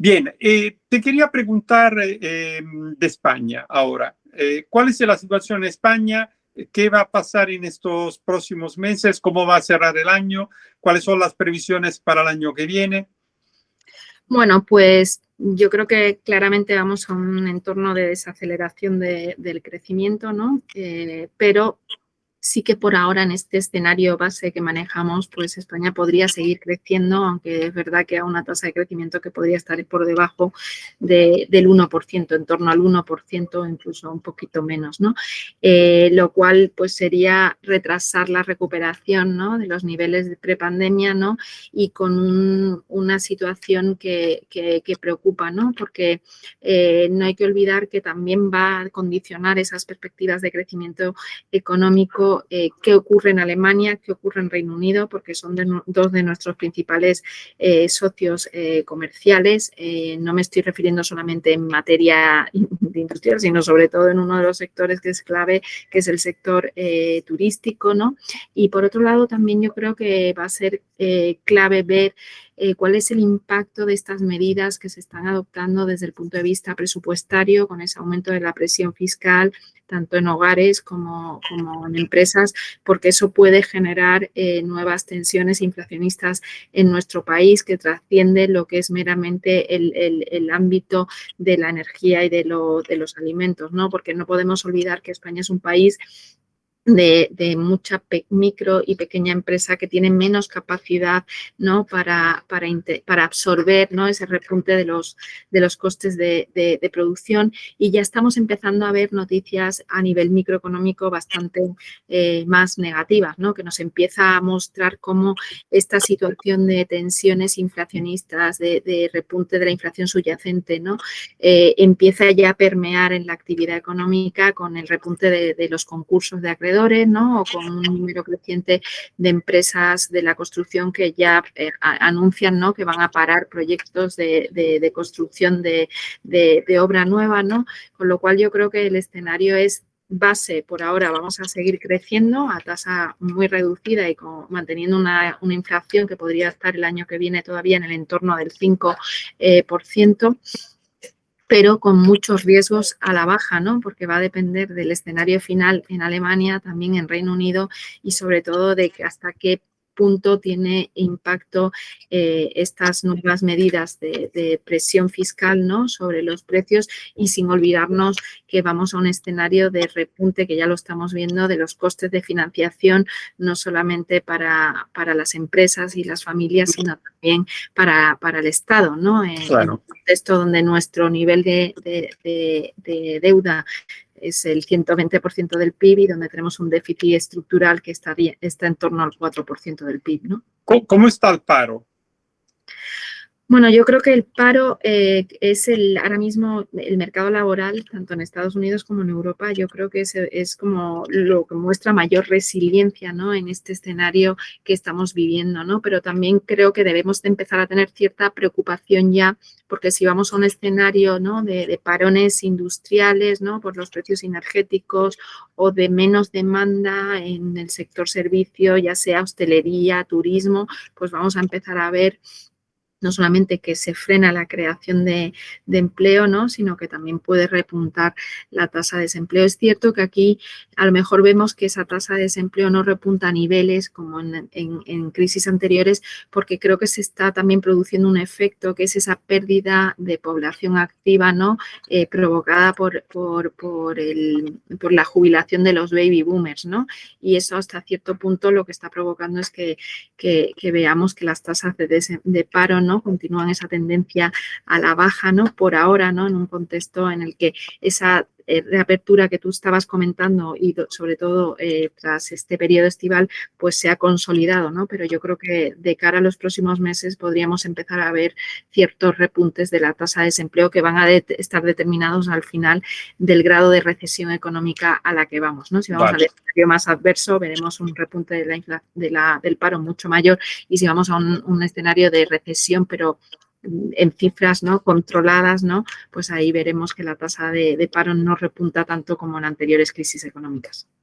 Bien, eh, te quería preguntar eh, de España ahora. Eh, ¿Cuál es la situación en España? ¿Qué va a pasar en estos próximos meses? ¿Cómo va a cerrar el año? ¿Cuáles son las previsiones para el año que viene? Bueno, pues yo creo que claramente vamos a un entorno de desaceleración del crecimiento, ¿no? pero sí que por ahora en este escenario base que manejamos, pues España podría seguir creciendo, aunque es verdad que a una tasa de crecimiento que podría estar por debajo del 1%, en torno al 1%, incluso un poquito menos, ¿no? Eh, lo cual pues sería retrasar la recuperación ¿no? de los niveles de prepandemia, ¿no? Y con una situación que, preocupa, ¿no? Porque eh, no hay que olvidar que también va a condicionar esas perspectivas de crecimiento económico eh, qué ocurre en Alemania, qué ocurre en Reino Unido, porque son dos de nuestros principales eh, socios eh, comerciales. no me estoy refiriendo solamente en materia industrial, sino sobre todo en uno de los sectores que es clave, que es el sector turístico. ¿no? Y por otro lado, también yo creo que va a ser clave ver cuál es el impacto de estas medidas que se están adoptando desde el punto de vista presupuestario, con ese aumento de la presión fiscal, tanto en hogares como, en empresas, porque eso puede generar eh, nuevas tensiones inflacionistas en nuestro país que trasciende lo que es meramente el, ámbito de la energía y de, de los alimentos, ¿no? Porque no podemos olvidar que España es un país de, mucha micro y pequeña empresa que tiene menos capacidad ¿no? para, para, para absorber ¿no? ese repunte de los, de los costes de, producción y ya estamos empezando a ver noticias a nivel microeconómico bastante eh, más negativas, ¿no? que nos empieza a mostrar cómo esta situación de tensiones inflacionistas, de, repunte de la inflación subyacente, ¿no? Eh, empieza ya a permear en la actividad económica con el repunte de los concursos de acreedores o con un número creciente de empresas de la construcción que ya eh, anuncian ¿no? que van a parar proyectos de, construcción de, obra nueva, ¿no? Con lo cual yo creo que el escenario es base por ahora vamos a seguir creciendo a tasa muy reducida y manteniendo una, inflación que podría estar el año que viene todavía en el entorno del 5%. Eh, por ciento pero con muchos riesgos a la baja, ¿no? Porque va a depender del escenario final en Alemania, también en Reino Unido y sobre todo de hasta qué punto tiene impacto eh, estas nuevas medidas de, presión fiscal ¿no? sobre los precios y sin olvidarnos que vamos a un escenario de repunte que ya lo estamos viendo de los costes de financiación, no solamente para, para las empresas y las familias, sino también para, para el Estado, ¿no? En, en un contexto donde nuestro nivel de, de deuda es el 120% del PIB y donde tenemos un déficit estructural que estaría, está en torno al 4% del PIB. ¿no? ¿Cómo está el paro? Bueno, yo creo que el paro eh, es el ahora mismo el mercado laboral, tanto en Estados Unidos como en Europa, yo creo que es, es como lo que muestra mayor resiliencia ¿no? en este escenario que estamos viviendo, ¿no? Pero también creo que debemos de empezar a tener cierta preocupación ya, porque si vamos a un escenario ¿no? de, de parones industriales ¿no? por los precios energéticos o de menos demanda en el sector servicio, ya sea hostelería, turismo, pues vamos a empezar a ver no solamente que se frena la creación de, empleo, ¿no? sino que también puede repuntar la tasa de desempleo. Es cierto que aquí a lo mejor vemos que esa tasa de desempleo no repunta a niveles como en, crisis anteriores, porque creo que se está también produciendo un efecto que es esa pérdida de población activa ¿no? Eh, provocada por, por, por, el, por la jubilación de los baby boomers. ¿no? Y eso hasta cierto punto lo que está provocando es que, que, veamos que las tasas de, de paro Continúan esa tendencia a la baja, ¿no? Por ahora, ¿no? En un contexto en el que esa reapertura que tú estabas comentando y sobre todo eh, tras este periodo estival, pues se ha consolidado, ¿no? Pero yo creo que de cara a los próximos meses podríamos empezar a ver ciertos repuntes de la tasa de desempleo que van a estar determinados al final del grado de recesión económica a la que vamos, ¿no? Si vamos al escenario más adverso, veremos un repunte de la, de la, del paro mucho mayor y si vamos a un, un escenario de recesión, pero en cifras ¿no? controladas, ¿no? pues ahí veremos que la tasa de, de paro no repunta tanto como en anteriores crisis económicas.